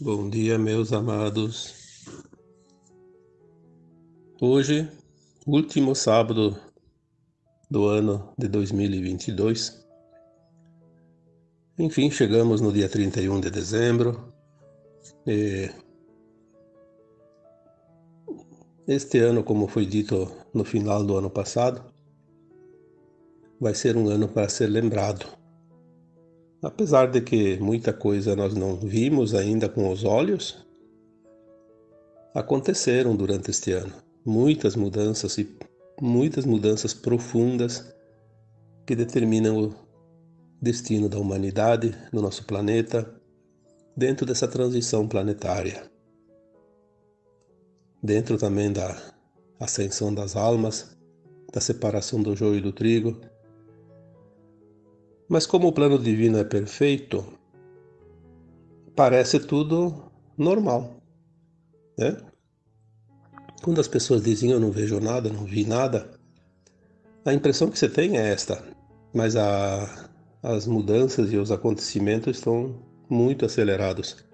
Bom dia, meus amados. Hoje, último sábado do ano de 2022. Enfim, chegamos no dia 31 de dezembro. Este ano, como foi dito no final do ano passado, vai ser um ano para ser lembrado Apesar de que muita coisa nós não vimos ainda com os olhos, aconteceram durante este ano muitas mudanças e muitas mudanças profundas que determinam o destino da humanidade no nosso planeta dentro dessa transição planetária. Dentro também da ascensão das almas, da separação do joio e do trigo, mas como o plano divino é perfeito, parece tudo normal, né? Quando as pessoas dizem eu não vejo nada, não vi nada, a impressão que você tem é esta, mas a, as mudanças e os acontecimentos estão muito acelerados.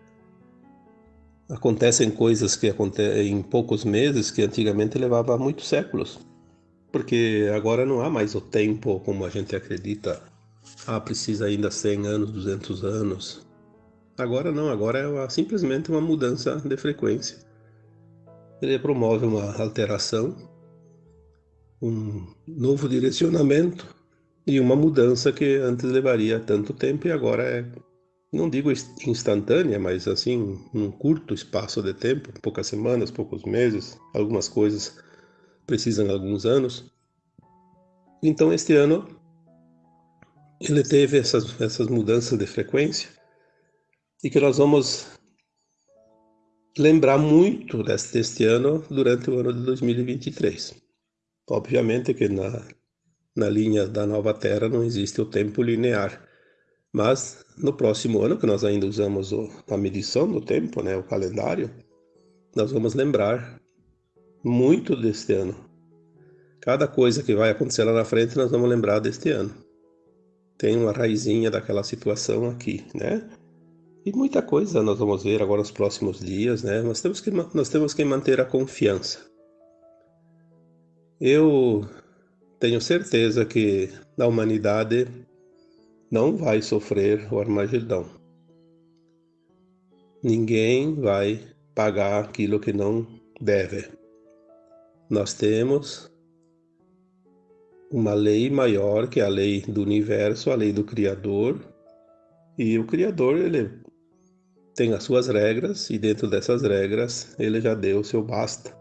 Acontecem coisas que acontecem em poucos meses que antigamente levava muitos séculos, porque agora não há mais o tempo como a gente acredita ah, precisa ainda 100 anos, 200 anos. Agora não, agora é uma, simplesmente uma mudança de frequência. Ele promove uma alteração, um novo direcionamento e uma mudança que antes levaria tanto tempo e agora é, não digo instantânea, mas assim, num curto espaço de tempo, poucas semanas, poucos meses, algumas coisas precisam de alguns anos. Então este ano ele teve essas, essas mudanças de frequência e que nós vamos lembrar muito deste, ano durante o ano de 2023. Obviamente que na, na linha da nova Terra não existe o tempo linear, mas no próximo ano, que nós ainda usamos o, a medição do tempo, né, o calendário, nós vamos lembrar muito deste ano. Cada coisa que vai acontecer lá na frente, nós vamos lembrar deste ano tem uma raizinha daquela situação aqui, né? E muita coisa nós vamos ver agora nos próximos dias, né? Nós temos que, nós temos que manter a confiança. Eu tenho certeza que a humanidade não vai sofrer o Armagedão. Ninguém vai pagar aquilo que não deve. Nós temos uma lei maior que é a lei do universo, a lei do Criador. E o Criador, ele tem as suas regras e dentro dessas regras ele já deu o seu basta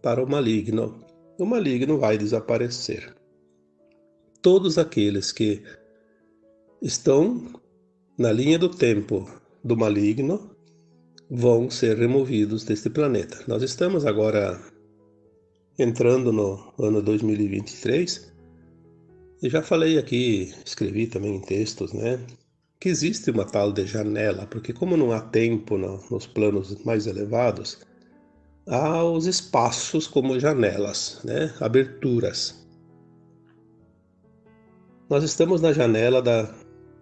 para o maligno. O maligno vai desaparecer. Todos aqueles que estão na linha do tempo do maligno vão ser removidos deste planeta. Nós estamos agora entrando no ano 2023, eu já falei aqui, escrevi também em textos, né, que existe uma tal de janela, porque como não há tempo no, nos planos mais elevados, há os espaços como janelas, né, aberturas. Nós estamos na janela da,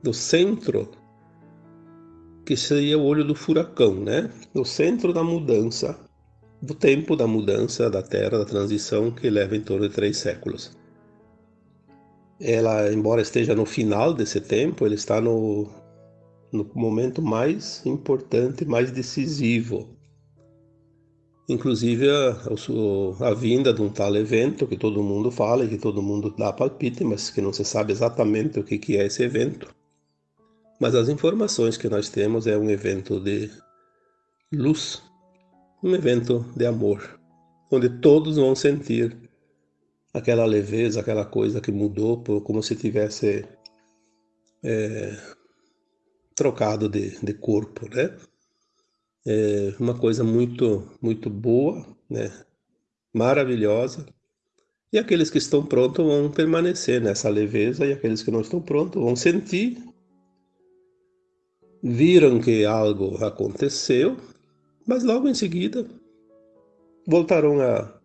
do centro, que seria o olho do furacão, né, no centro da mudança do tempo da mudança da Terra, da transição, que leva em torno de três séculos. Ela, embora esteja no final desse tempo, ele está no, no momento mais importante, mais decisivo. Inclusive a, a, vinda de um tal evento que todo mundo fala e que todo mundo dá palpite, mas que não se sabe exatamente o que, que é esse evento. Mas as informações que nós temos é um evento de luz, um evento de amor, onde todos vão sentir aquela leveza, aquela coisa que mudou, como se tivesse é, trocado de, de corpo, né? É uma coisa muito, muito boa, né? Maravilhosa. E aqueles que estão prontos vão permanecer nessa leveza, e aqueles que não estão prontos vão sentir, viram que algo aconteceu, mas logo em seguida voltarão à,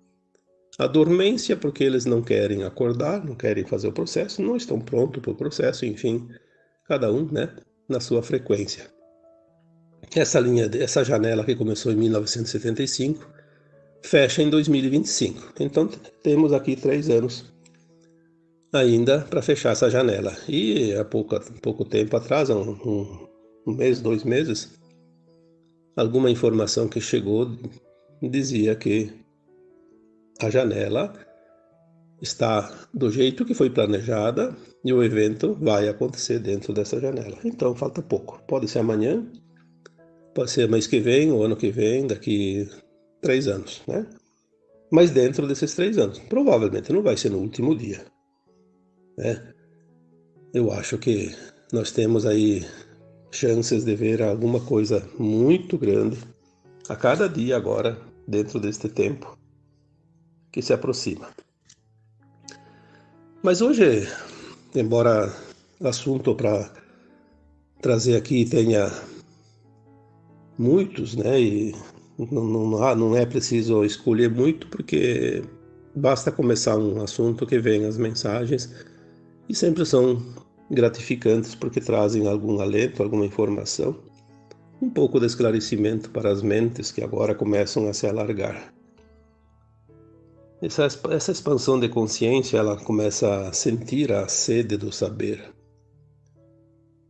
à dormência porque eles não querem acordar, não querem fazer o processo, não estão prontos para o processo, enfim, cada um né, na sua frequência. essa linha, essa janela que começou em 1975, fecha em 2025. Então temos aqui três anos ainda para fechar essa janela. E há pouco, pouco tempo atrás, um, um mês, dois meses, alguma informação que chegou dizia que a janela está do jeito que foi planejada e o evento vai acontecer dentro dessa janela. Então falta pouco. Pode ser amanhã, pode ser mês que vem, o ano que vem, daqui três anos, né? Mas dentro desses três anos. Provavelmente não vai ser no último dia. Né? Eu acho que nós temos aí chances de ver alguma coisa muito grande a cada dia agora, dentro deste tempo que se aproxima. Mas hoje, embora assunto para trazer aqui tenha muitos, né, e não, não, não é preciso escolher muito, porque basta começar um assunto que vem as mensagens e sempre são gratificantes porque trazem algum alento, alguma informação, um pouco de esclarecimento para as mentes que agora começam a se alargar. Essa, essa expansão de consciência, ela começa a sentir a sede do saber.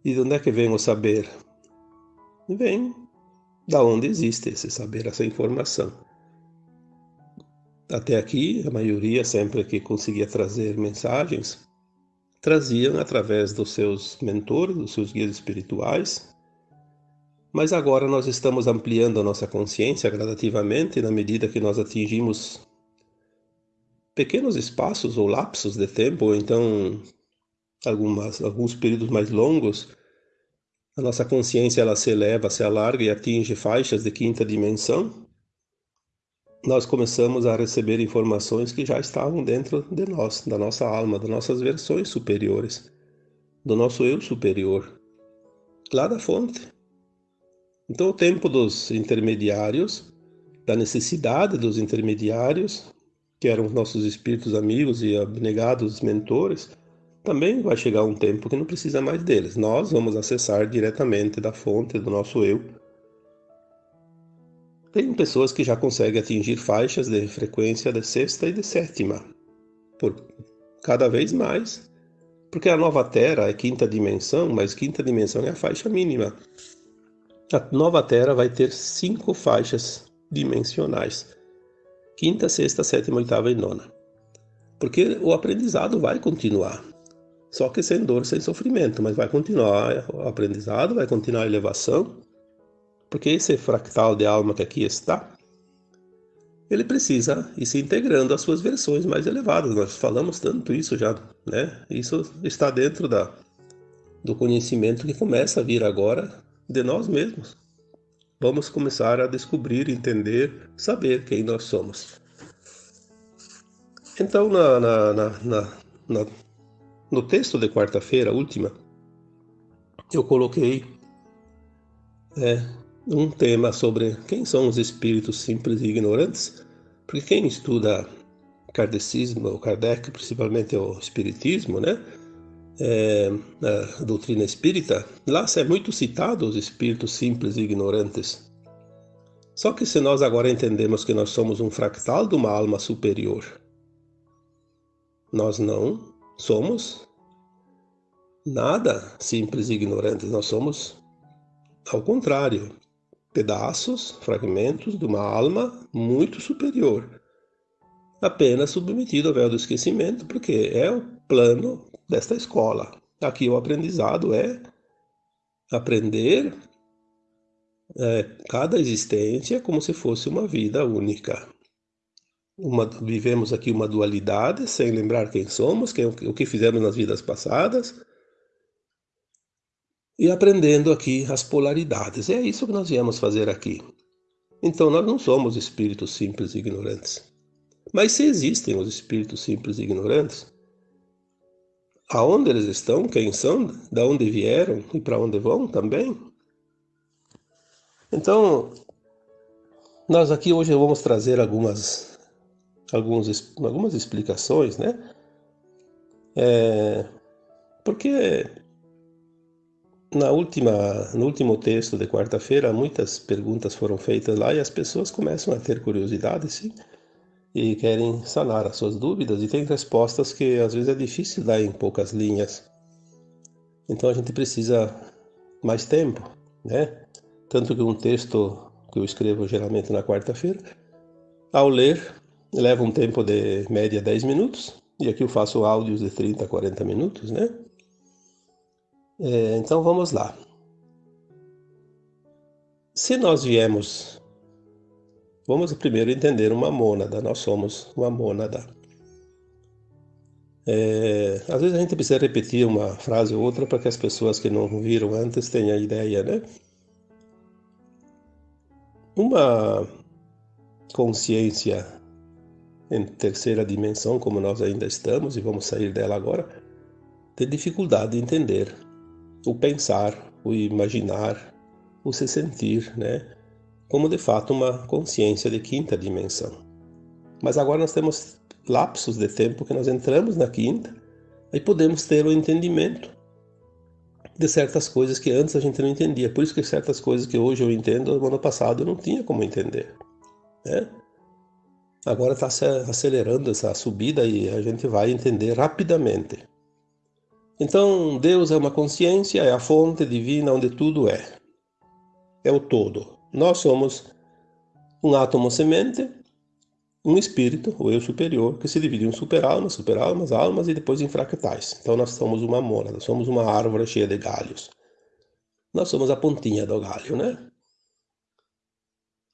E de onde é que vem o saber? Vem da onde existe esse saber, essa informação. Até aqui, a maioria, sempre que conseguia trazer mensagens, traziam através dos seus mentores, dos seus guias espirituais. Mas agora nós estamos ampliando a nossa consciência gradativamente na medida que nós atingimos pequenos espaços ou lapsos de tempo, ou então algumas, alguns períodos mais longos, a nossa consciência ela se eleva, se alarga e atinge faixas de quinta dimensão, nós começamos a receber informações que já estavam dentro de nós, da nossa alma, das nossas versões superiores, do nosso eu superior, lá da fonte. Então, o tempo dos intermediários, da necessidade dos intermediários, que eram os nossos espíritos amigos e abnegados mentores, também vai chegar um tempo que não precisa mais deles. Nós vamos acessar diretamente da fonte do nosso eu. Tem pessoas que já conseguem atingir faixas de frequência de sexta e de sétima, por cada vez mais, porque a nova Terra é quinta dimensão, mas quinta dimensão é a faixa mínima. A nova Terra vai ter cinco faixas dimensionais quinta, sexta, sétima, oitava e nona. Porque o aprendizado vai continuar. Só que sem dor, sem sofrimento, mas vai continuar o aprendizado, vai continuar a elevação, porque esse fractal de alma que aqui está, ele precisa ir se integrando às suas versões mais elevadas. Nós falamos tanto isso já, né? Isso está dentro da, do conhecimento que começa a vir agora de nós mesmos vamos começar a descobrir, entender, saber quem nós somos. Então, na, na, na, no texto de quarta-feira, última, eu coloquei é, um tema sobre quem são os espíritos simples e ignorantes, porque quem estuda kardecismo, o Kardec, principalmente o espiritismo, né? É, a doutrina espírita, lá é muito citado os espíritos simples e ignorantes. Só que se nós agora entendemos que nós somos um fractal de uma alma superior, nós não somos nada simples e ignorantes, nós somos, ao contrário, pedaços, fragmentos de uma alma muito superior, apenas submetido ao véu do esquecimento, porque é o plano desta escola. Aqui o aprendizado é aprender é, cada existência como se fosse uma vida única. Uma, vivemos aqui uma dualidade, sem lembrar quem somos, quem, o que fizemos nas vidas passadas, e aprendendo aqui as polaridades. É isso que nós viemos fazer aqui. Então, nós não somos espíritos simples e ignorantes. Mas se existem os espíritos simples e ignorantes, aonde eles estão, quem são, de onde vieram e para onde vão também. Então, nós aqui hoje vamos trazer algumas, algumas, algumas explicações, né? É, porque na última, no último texto de quarta-feira, muitas perguntas foram feitas lá e as pessoas começam a ter curiosidade, sim, e querem sanar as suas dúvidas e tem respostas que às vezes é difícil dar em poucas linhas. Então a gente precisa mais tempo, né? Tanto que um texto que eu escrevo geralmente na quarta-feira, ao ler, leva um tempo de média 10 minutos, e aqui eu faço áudios de 30 a 40 minutos, né? É, então vamos lá. Se nós viemos, vamos primeiro entender uma mônada. Nós somos uma mônada. É, às vezes a gente precisa repetir uma frase ou outra para que as pessoas que não viram antes tenham a ideia, né? Uma consciência em terceira dimensão, como nós ainda estamos e vamos sair dela agora, tem dificuldade de entender o pensar, o imaginar, o se sentir, né? Como de fato uma consciência de quinta dimensão. Mas agora nós temos lapsos de tempo que nós entramos na quinta e podemos ter o entendimento de certas coisas que antes a gente não entendia. Por isso que certas coisas que hoje eu entendo, no ano passado eu não tinha como entender. Né? Agora está acelerando essa subida e a gente vai entender rapidamente. Então, Deus é uma consciência, é a fonte divina onde tudo é. É o todo. Nós somos um átomo semente, um espírito, o eu superior, que se divide em superalmas, superalmas, almas e depois em fractais. Então, nós somos uma mônada, somos uma árvore cheia de galhos. Nós somos a pontinha do galho, né?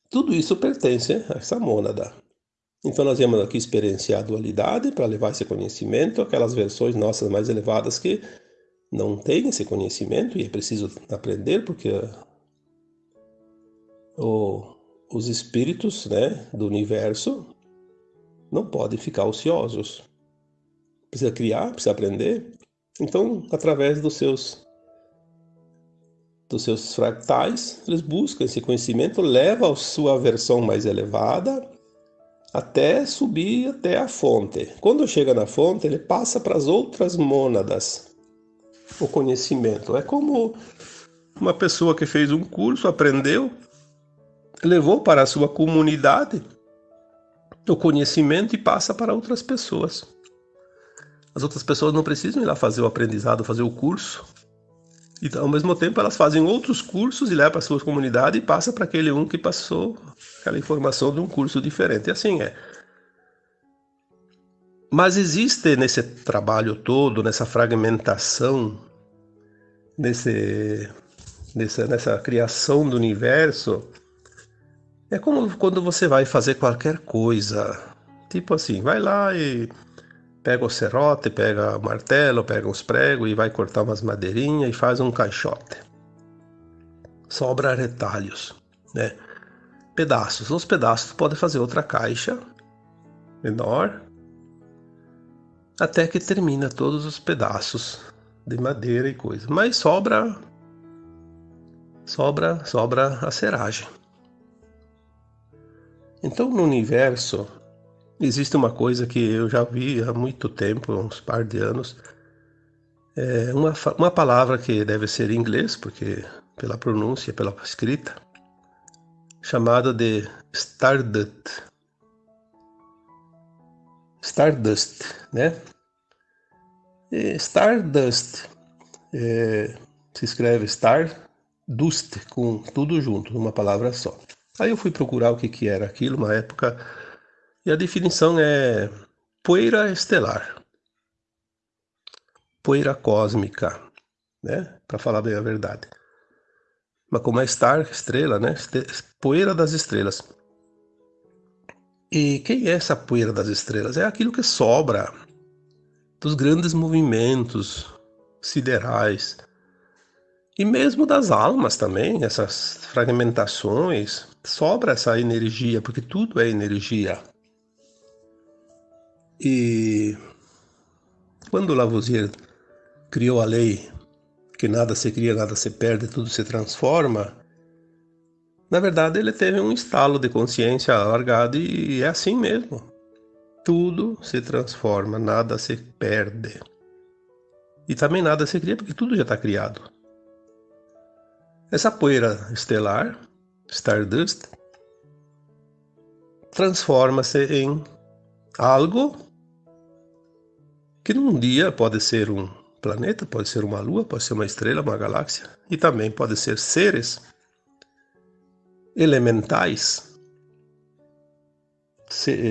Tudo isso pertence a essa mônada. Então nós viemos aqui experienciar a dualidade para levar esse conhecimento, aquelas versões nossas mais elevadas que não têm esse conhecimento e é preciso aprender porque o, os espíritos né, do universo não podem ficar ociosos. Precisa criar, precisa aprender. Então, através dos seus dos seus fractais, eles buscam esse conhecimento, leva a sua versão mais elevada até subir até a fonte. Quando chega na fonte, ele passa para as outras mônadas o conhecimento. É como uma pessoa que fez um curso, aprendeu, levou para a sua comunidade o conhecimento e passa para outras pessoas. As outras pessoas não precisam ir lá fazer o aprendizado, fazer o curso. E ao mesmo tempo elas fazem outros cursos e levam para a sua comunidade e passa para aquele um que passou aquela informação de um curso diferente. E assim é. Mas existe nesse trabalho todo, nessa fragmentação, nesse, nessa, nessa criação do universo, é como quando você vai fazer qualquer coisa. Tipo assim, vai lá e pega o serrote, pega o martelo, pega uns pregos e vai cortar umas madeirinhas e faz um caixote. Sobra retalhos, né? Pedaços. Os pedaços pode fazer outra caixa menor até que termina todos os pedaços de madeira e coisa. Mas sobra sobra sobra a seragem. Então no universo Existe uma coisa que eu já vi há muito tempo, uns par de anos, é uma, uma palavra que deve ser em inglês, porque pela pronúncia, pela escrita, chamada de Stardust. Stardust, né? E Stardust é, se escreve Star Dust, com tudo junto, numa palavra só. Aí eu fui procurar o que, que era aquilo, uma época e a definição é poeira estelar, poeira cósmica, né? Para falar bem a verdade. Mas como é star, estrela, né? Poeira das estrelas. E quem é essa poeira das estrelas? É aquilo que sobra dos grandes movimentos siderais e mesmo das almas também, essas fragmentações, sobra essa energia, porque tudo é energia. E quando Lavoisier criou a lei que nada se cria, nada se perde, tudo se transforma, na verdade ele teve um estalo de consciência alargado e é assim mesmo. Tudo se transforma, nada se perde. E também nada se cria porque tudo já está criado. Essa poeira estelar, Stardust, transforma-se em algo que num dia pode ser um planeta, pode ser uma lua, pode ser uma estrela, uma galáxia, e também pode ser seres elementais,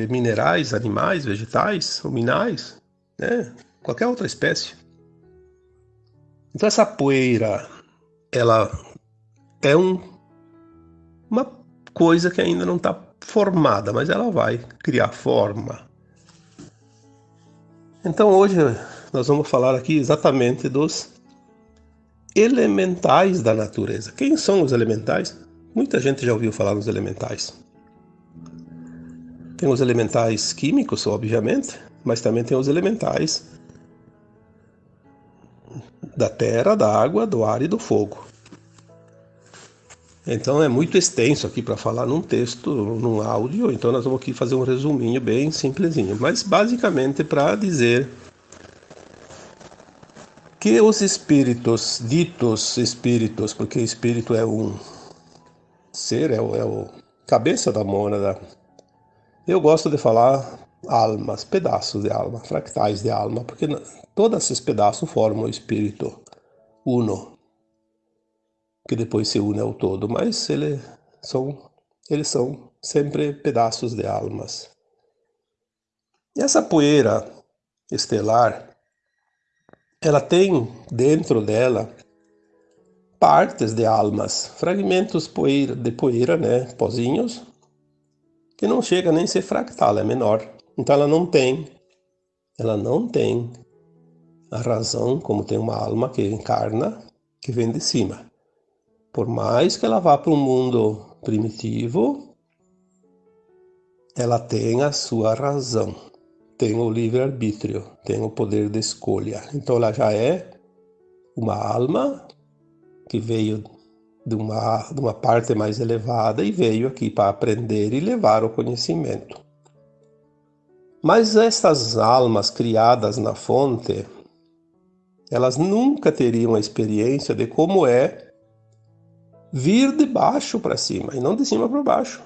minerais, animais, vegetais, luminais, né? qualquer outra espécie. Então essa poeira, ela é um, uma coisa que ainda não está formada, mas ela vai criar forma. Então hoje nós vamos falar aqui exatamente dos elementais da natureza. Quem são os elementais? Muita gente já ouviu falar nos elementais. Tem os elementais químicos, obviamente, mas também tem os elementais da terra, da água, do ar e do fogo. Então é muito extenso aqui para falar num texto, num áudio, então nós vamos aqui fazer um resuminho bem simplesinho, mas basicamente para dizer que os espíritos, ditos espíritos, porque espírito é um ser, é o, é o cabeça da mônada, eu gosto de falar almas, pedaços de alma, fractais de alma, porque todos esses pedaços formam o espírito uno, que depois se une ao todo, mas ele são, eles são sempre pedaços de almas. E essa poeira estelar ela tem dentro dela partes de almas, fragmentos poeira, de poeira, né, pozinhos, que não chega nem a ser fractal, é menor. Então ela não tem, ela não tem a razão como tem uma alma que encarna, que vem de cima. Por mais que ela vá para um mundo primitivo, ela tem a sua razão tem o livre-arbítrio, tem o poder de escolha. Então ela já é uma alma que veio de uma, de uma parte mais elevada e veio aqui para aprender e levar o conhecimento. Mas estas almas criadas na fonte, elas nunca teriam a experiência de como é vir de baixo para cima e não de cima para baixo.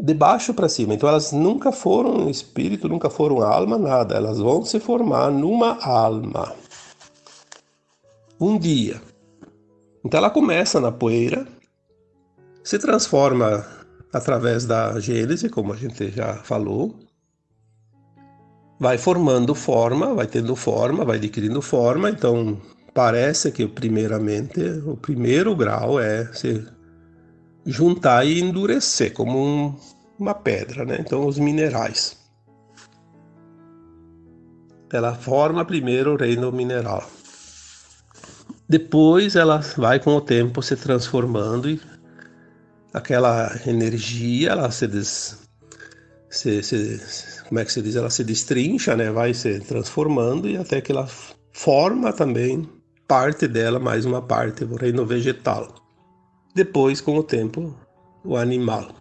de baixo para cima. Então elas nunca foram espírito, nunca foram alma, nada. Elas vão se formar numa alma. Um dia. Então ela começa na poeira, se transforma através da gênese, como a gente já falou, vai formando forma, vai tendo forma, vai adquirindo forma. Então parece que primeiramente o primeiro grau é se juntar e endurecer, como um, uma pedra, né? Então, os minerais. Ela forma primeiro o reino mineral. Depois ela vai com o tempo se transformando e aquela energia, ela se, des, se, se como é que se diz, ela se destrincha, né? Vai se transformando e até que ela forma também parte dela, mais uma parte, o reino vegetal depois, com o tempo, o animal.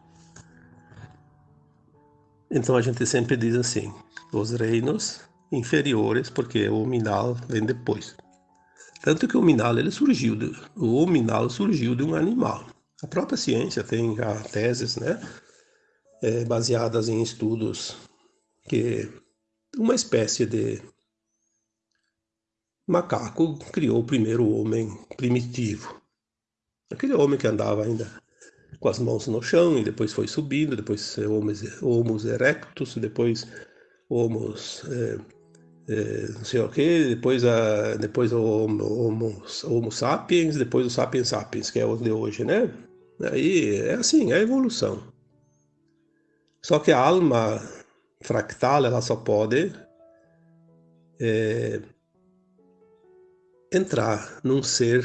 Então a gente sempre diz assim: os reinos inferiores, porque o minal vem depois. Tanto que o minal ele surgiu, de, o minal surgiu de um animal. A própria ciência tem já teses, né, é, baseadas em estudos que uma espécie de macaco criou o primeiro homem primitivo. Aquele homem que andava ainda com as mãos no chão e depois foi subindo, depois homos erectus, depois homos é, é, não sei o que, depois, a, depois o homo, homo sapiens, depois o sapiens sapiens, que é o de hoje, né? Aí é assim, é a evolução. Só que a alma fractal, ela só pode é, entrar num ser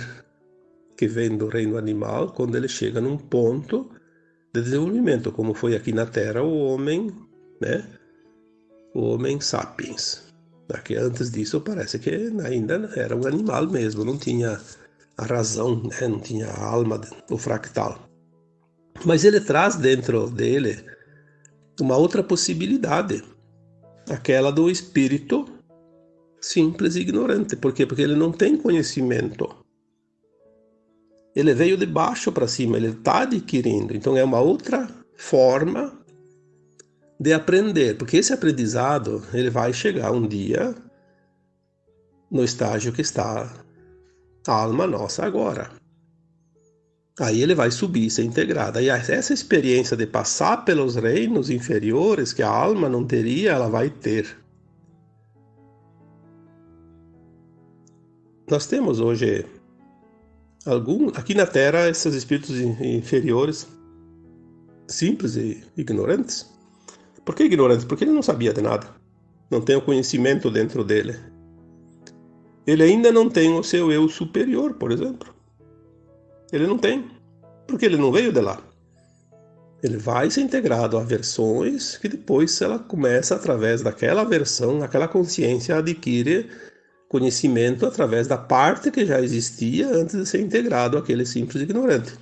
que vem do reino animal quando ele chega num ponto de desenvolvimento, como foi aqui na Terra o homem, né? O homem sapiens. Porque antes disso parece que ainda era um animal mesmo, não tinha a razão, né? não tinha a alma, o fractal. Mas ele traz dentro dele uma outra possibilidade, aquela do espírito simples e ignorante. Por quê? Porque ele não tem conhecimento. Ele veio de baixo para cima, ele está adquirindo. Então é uma outra forma de aprender, porque esse aprendizado ele vai chegar um dia no estágio que está a alma nossa agora. Aí ele vai subir, ser integrado. E essa experiência de passar pelos reinos inferiores que a alma não teria, ela vai ter. Nós temos hoje algum aqui na Terra esses espíritos inferiores simples e ignorantes. Por que ignorantes? Porque ele não sabia de nada. Não tem o conhecimento dentro dele. Ele ainda não tem o seu eu superior, por exemplo. Ele não tem, porque ele não veio de lá. Ele vai ser integrado a versões que depois ela começa através daquela versão, aquela consciência adquire conhecimento através da parte que já existia antes de ser integrado àquele simples ignorante.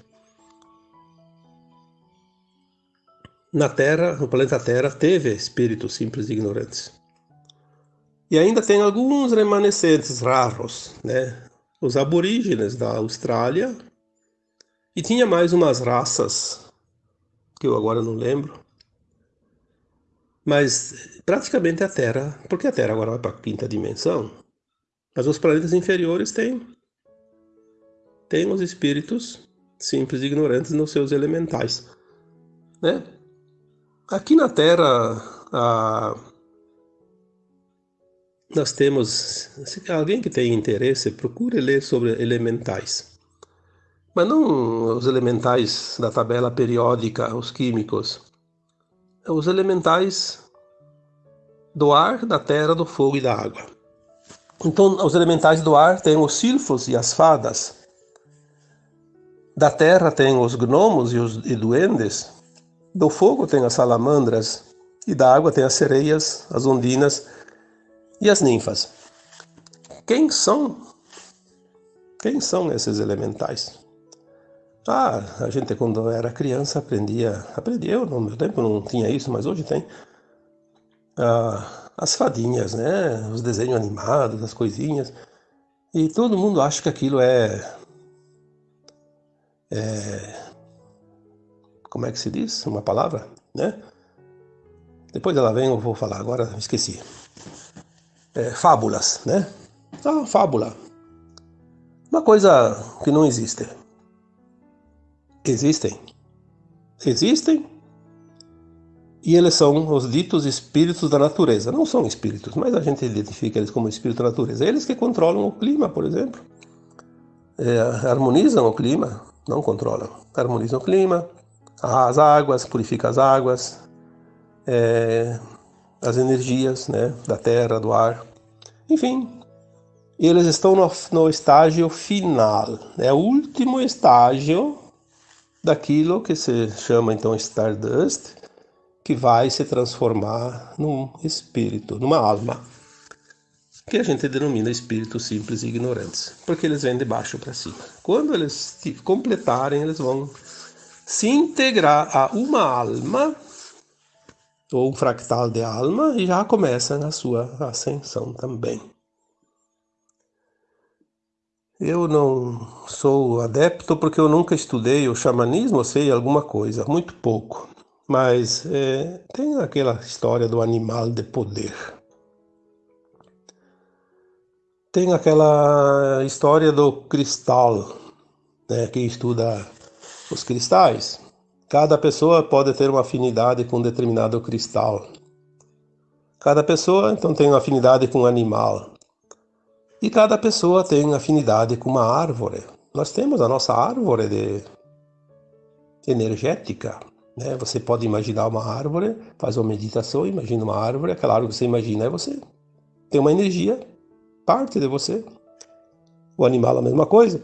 Na Terra, no planeta Terra, teve espíritos simples ignorantes. E ainda tem alguns remanescentes raros, né? Os aborígenes da Austrália e tinha mais umas raças, que eu agora não lembro. Mas praticamente a Terra, porque a Terra agora vai para a quinta dimensão, mas os planetas inferiores têm, têm os espíritos simples e ignorantes nos seus elementais. Né? Aqui na Terra, a, nós temos, se alguém que tem interesse, procure ler sobre elementais. Mas não os elementais da tabela periódica, os químicos. Os elementais do ar, da terra, do fogo e da água. Então, os elementais do ar têm os silfos e as fadas. Da terra tem os gnomos e os e duendes. Do fogo tem as salamandras. E da água tem as sereias, as ondinas e as ninfas. Quem são? Quem são esses elementais? Ah, a gente quando era criança aprendia, aprendia, eu no meu tempo não tinha isso, mas hoje tem. Ah, as fadinhas, né? Os desenhos animados, as coisinhas. E todo mundo acha que aquilo é, é como é que se diz? Uma palavra, né? Depois ela vem, eu vou falar, agora esqueci. É, fábulas, né? Ah, fábula. Uma coisa que não existe. Existem. Existem. E eles são os ditos espíritos da natureza. Não são espíritos, mas a gente identifica eles como espírito da natureza. Eles que controlam o clima, por exemplo. É, harmonizam o clima, não controlam. Harmonizam o clima, as águas, purificam as águas, é, as energias né, da terra, do ar. Enfim, eles estão no, no estágio final. É o último estágio daquilo que se chama então Stardust, que vai se transformar num espírito, numa alma, que a gente denomina espíritos simples e ignorantes, porque eles vêm de baixo para cima. Quando eles completarem, eles vão se integrar a uma alma ou um fractal de alma e já começa a sua ascensão também. Eu não sou adepto porque eu nunca estudei o xamanismo, sei alguma coisa, muito pouco. Mas é, tem aquela história do animal de poder. Tem aquela história do cristal, né, que estuda os cristais. Cada pessoa pode ter uma afinidade com um determinado cristal. Cada pessoa, então, tem uma afinidade com um animal. E cada pessoa tem afinidade com uma árvore. Nós temos a nossa árvore de energética. Né? Você pode imaginar uma árvore, faz uma meditação, imagina uma árvore, aquela árvore que você imagina é você. Tem uma energia, parte de você. O animal a mesma coisa.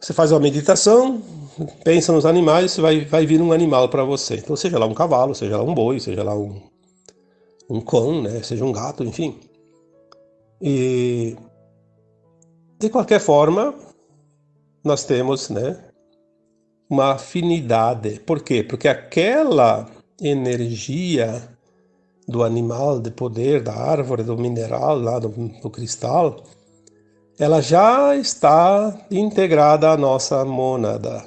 Você faz uma meditação, pensa nos animais, vai, vai vir um animal para você. Então, seja lá um cavalo, seja lá um boi, seja lá um, um cão, né? seja um gato, enfim. E de qualquer forma, nós temos né, uma afinidade. Por quê? Porque aquela energia do animal, de poder, da árvore, do mineral, lá do, do cristal, ela já está integrada à nossa mônada.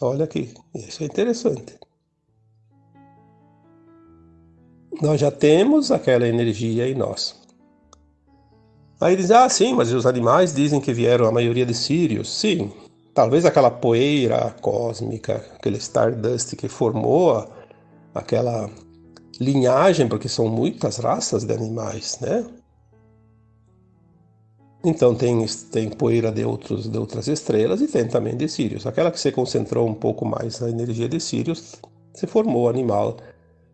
Olha aqui, isso é interessante. Nós já temos aquela energia em nós. Aí diz, ah, sim, mas os animais dizem que vieram a maioria de Sírios. Sim, talvez aquela poeira cósmica, aquele Stardust que formou aquela linhagem, porque são muitas raças de animais, né? Então tem, tem poeira de, outros, de outras estrelas e tem também de Sirius. Aquela que se concentrou um pouco mais na energia de Sirius, se formou animal.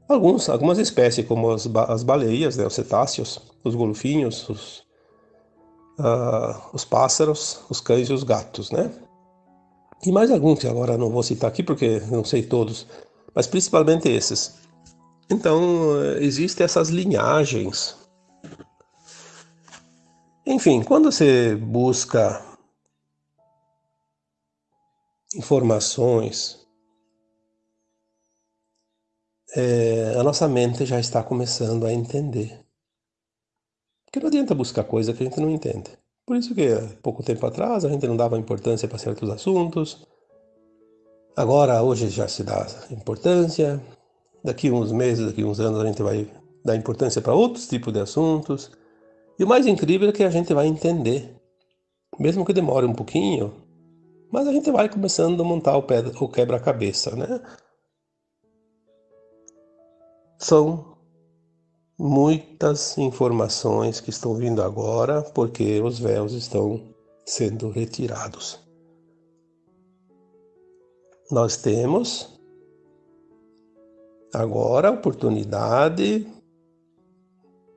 Alguns, algumas espécies, como as, as baleias, né, os cetáceos, os golfinhos, os, uh, os pássaros, os cães e os gatos, né? E mais alguns que agora não vou citar aqui porque não sei todos, mas principalmente esses. Então, existem essas linhagens. Enfim, quando você busca informações, é, a nossa mente já está começando a entender. Porque não adianta buscar coisa que a gente não entende. Por isso que pouco tempo atrás a gente não dava importância para certos assuntos. Agora, hoje já se dá importância daqui uns meses, daqui uns anos a gente vai dar importância para outros tipos de assuntos. E o mais incrível é que a gente vai entender, mesmo que demore um pouquinho, mas a gente vai começando a montar o, o quebra-cabeça, né? São muitas informações que estão vindo agora porque os véus estão sendo retirados. Nós temos agora a oportunidade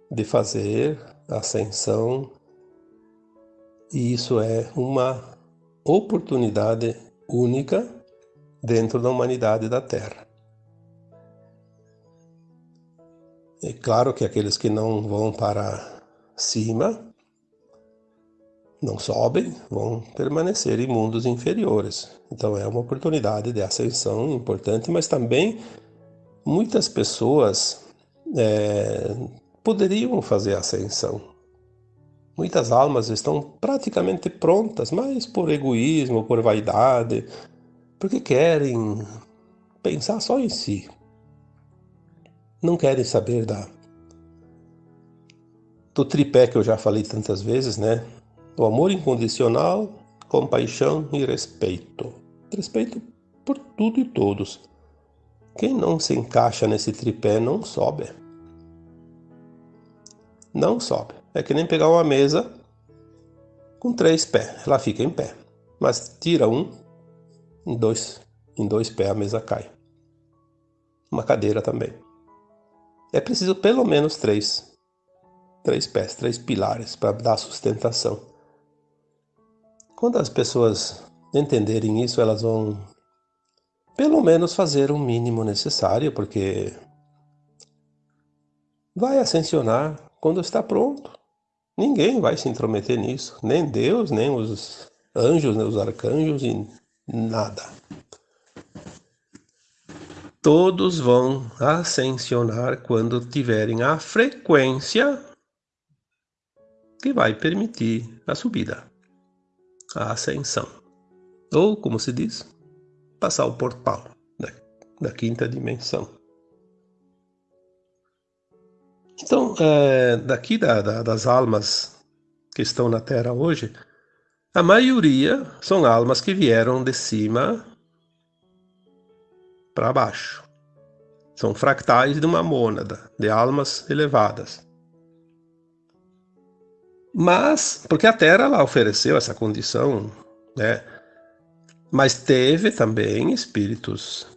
de fazer ascensão, e isso é uma oportunidade única dentro da humanidade da Terra. É claro que aqueles que não vão para cima, não sobem, vão permanecer em mundos inferiores. Então é uma oportunidade de ascensão importante, mas também muitas pessoas é, poderiam fazer ascensão. Muitas almas estão praticamente prontas, mas por egoísmo, por vaidade, porque querem pensar só em si. Não querem saber da do tripé que eu já falei tantas vezes, né? O amor incondicional, compaixão e respeito. Respeito por tudo e todos. Quem não se encaixa nesse tripé não sobe. Não sobe. É que nem pegar uma mesa com três pés. Ela fica em pé. Mas tira um, em dois, em dois pés a mesa cai. Uma cadeira também. É preciso pelo menos três. Três pés, três pilares para dar sustentação. Quando as pessoas entenderem isso, elas vão pelo menos fazer o mínimo necessário, porque vai ascensionar quando está pronto. Ninguém vai se intrometer nisso, nem Deus, nem os anjos, nem os arcanjos e nada. Todos vão ascensionar quando tiverem a frequência que vai permitir a subida, a ascensão. Ou, como se diz, passar o portal da, da quinta dimensão. Então, é, daqui da, da, das almas que estão na Terra hoje, a maioria são almas que vieram de cima para baixo. São fractais de uma mônada, de almas elevadas. Mas, porque a Terra ela ofereceu essa condição, né? Mas teve também espíritos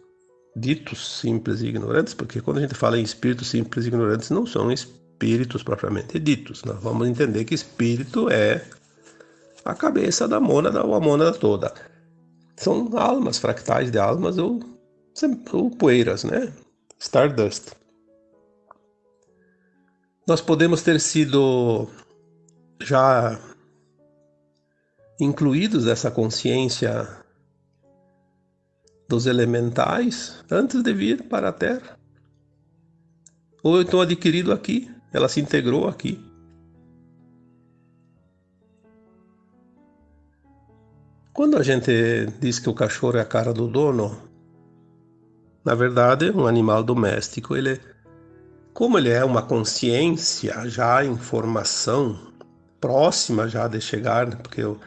ditos simples e ignorantes, porque quando a gente fala em espíritos simples e ignorantes, não são espíritos propriamente ditos. Nós vamos entender que espírito é a cabeça da mônada ou a mônada toda. São almas, fractais de almas ou, ou poeiras, né? Stardust. Nós podemos ter sido já incluídos nessa consciência dos elementais antes de vir para a Terra. ou então adquirido aqui, ela se integrou aqui. Quando a gente diz que o cachorro é a cara do dono, na verdade, um animal doméstico, ele como ele é uma consciência já em formação, próxima já de chegar, porque eu,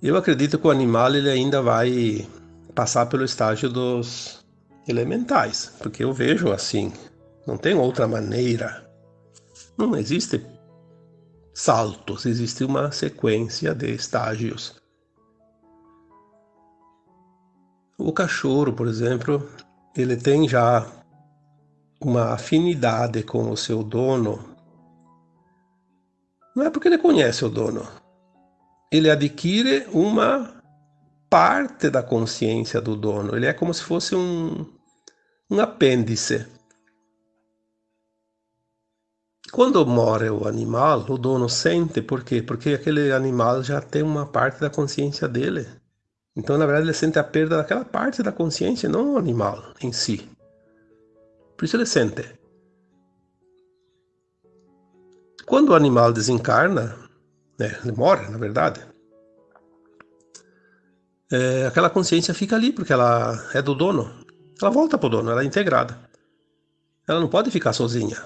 eu acredito que o animal ele ainda vai passar pelo estágio dos elementais, porque eu vejo assim, não tem outra maneira. Não existe saltos, existe uma sequência de estágios. O cachorro, por exemplo, ele tem já uma afinidade com o seu dono. Não é porque ele conhece o dono. Ele adquire uma parte da consciência do dono. Ele é como se fosse um, um apêndice. Quando mora o animal, o dono sente, por quê? Porque aquele animal já tem uma parte da consciência dele. Então, na verdade, ele sente a perda daquela parte da consciência, não o animal em si. Por isso ele sente. Quando o animal desencarna, né, ele morre, na verdade, é, aquela consciência fica ali, porque ela é do dono. Ela volta para o dono, ela é integrada. Ela não pode ficar sozinha.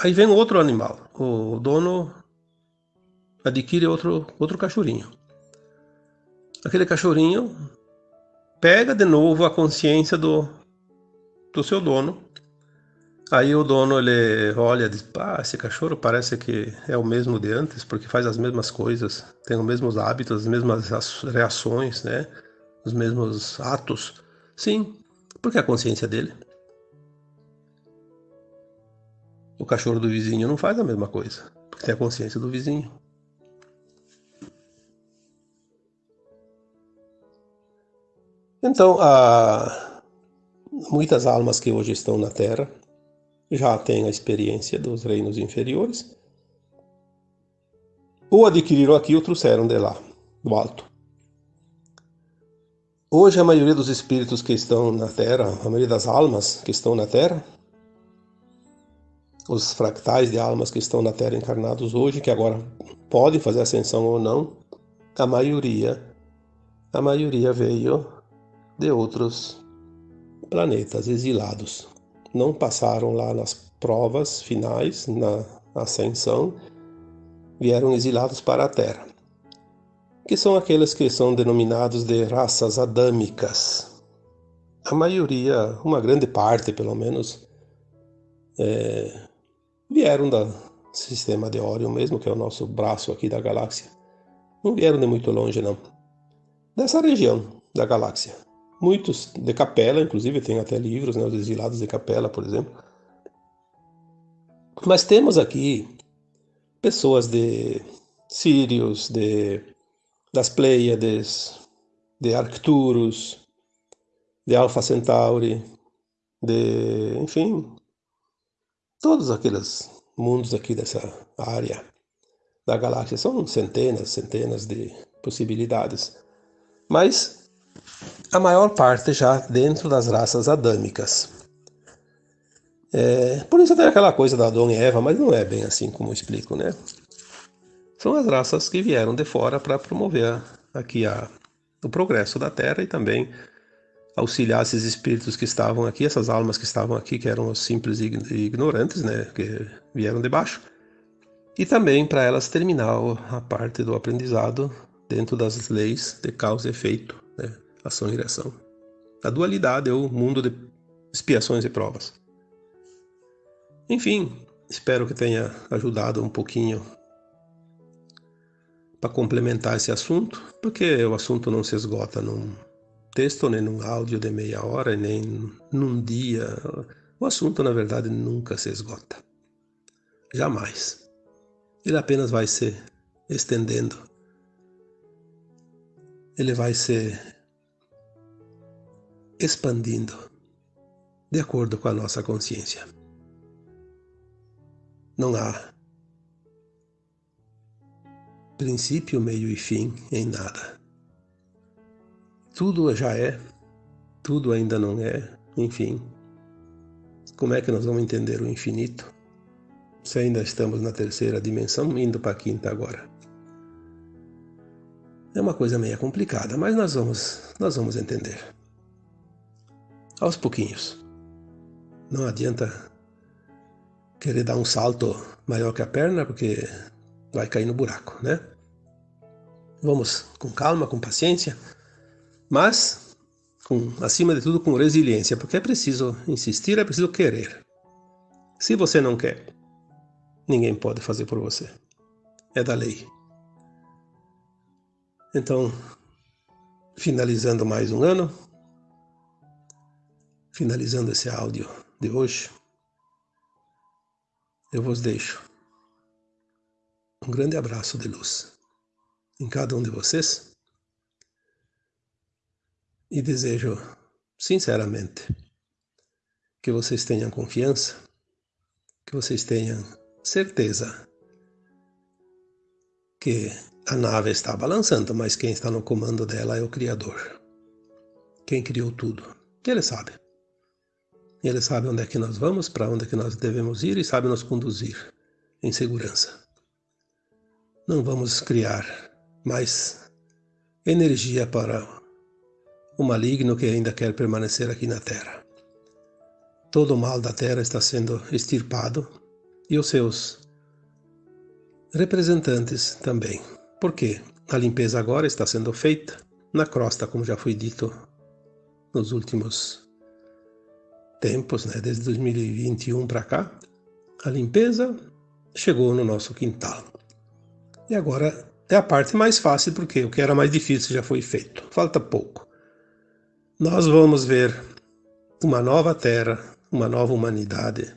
Aí vem outro animal. O dono adquire outro, outro cachorrinho aquele cachorrinho pega de novo a consciência do, do seu dono. Aí o dono ele olha e diz: ah, esse cachorro parece que é o mesmo de antes, porque faz as mesmas coisas, tem os mesmos hábitos, as mesmas reações, né? os mesmos atos. Sim, porque é a consciência dele. O cachorro do vizinho não faz a mesma coisa, porque tem a consciência do vizinho. Então, há muitas almas que hoje estão na Terra já têm a experiência dos reinos inferiores, ou adquiriram aqui ou trouxeram de lá, do alto. Hoje, a maioria dos espíritos que estão na Terra, a maioria das almas que estão na Terra, os fractais de almas que estão na Terra encarnados hoje, que agora podem fazer ascensão ou não, a maioria, a maioria veio de outros planetas exilados. Não passaram lá nas provas finais, na ascensão, vieram exilados para a Terra, que são aqueles que são denominados de raças adâmicas. A maioria, uma grande parte pelo menos, é, vieram do sistema de Órion mesmo, que é o nosso braço aqui da galáxia. Não vieram de muito longe, não. Dessa região da galáxia. Muitos de capela, inclusive tem até livros, né, os exilados de capela, por exemplo. Mas temos aqui pessoas de Sírios, de das Pleiades, de Arcturus, de Alpha Centauri, de, enfim, todos aqueles mundos aqui dessa área da galáxia. São centenas, centenas de possibilidades. Mas a maior parte já dentro das raças adâmicas. É, por isso tem aquela coisa da Adão e Eva, mas não é bem assim como eu explico, né? São as raças que vieram de fora para promover aqui a, o progresso da Terra e também auxiliar esses espíritos que estavam aqui, essas almas que estavam aqui, que eram os simples e ignorantes, né, que vieram de baixo, e também para elas terminar a parte do aprendizado dentro das leis de causa e efeito, ação e reação. A dualidade é o mundo de expiações e provas. Enfim, espero que tenha ajudado um pouquinho para complementar esse assunto, porque o assunto não se esgota num texto, nem num áudio de meia hora, nem num dia. O assunto, na verdade, nunca se esgota. Jamais. Ele apenas vai se estendendo. Ele vai se expandindo de acordo com a nossa consciência. Não há princípio, meio e fim em nada. Tudo já é, tudo ainda não é, enfim. como é que nós vamos entender o infinito se ainda estamos na terceira dimensão, indo para a quinta agora? É uma coisa meio complicada, mas nós vamos, nós vamos entender. Aos pouquinhos. Não adianta querer dar um salto maior que a perna, porque vai cair no buraco, né? Vamos com calma, com paciência, mas com, acima de tudo com resiliência, porque é preciso insistir, é preciso querer. Se você não quer, ninguém pode fazer por você. É da lei. Então, finalizando mais um ano, finalizando esse áudio de hoje, eu vos deixo um grande abraço de luz em cada um de vocês e desejo sinceramente que vocês tenham confiança, que vocês tenham certeza que a nave está balançando, mas quem está no comando dela é o Criador. Quem criou tudo. Ele sabe. Ele sabe onde é que nós vamos, para onde é que nós devemos ir e sabe nos conduzir em segurança. Não vamos criar mais energia para o maligno que ainda quer permanecer aqui na Terra. Todo o mal da Terra está sendo extirpado e os seus representantes também. Porque a limpeza agora está sendo feita na crosta, como já foi dito nos últimos tempos, né, desde 2021 para cá, a limpeza chegou no nosso quintal. E agora é a parte mais fácil, porque o que era mais difícil já foi feito. Falta pouco. Nós vamos ver uma nova terra, uma nova humanidade.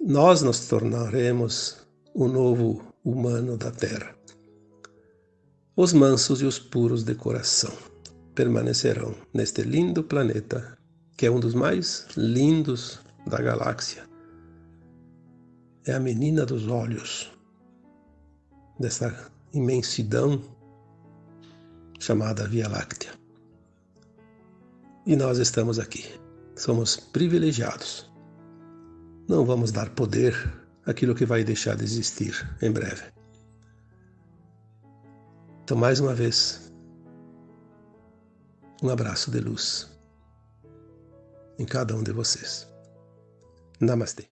Nós nos tornaremos o novo humano da terra. Os mansos e os puros de coração permanecerão neste lindo planeta que é um dos mais lindos da galáxia. É a menina dos olhos dessa imensidão chamada Via Láctea. E nós estamos aqui. Somos privilegiados. Não vamos dar poder àquilo que vai deixar de existir em breve. Então, mais uma vez, um abraço de luz em cada um de vocês. Namastê.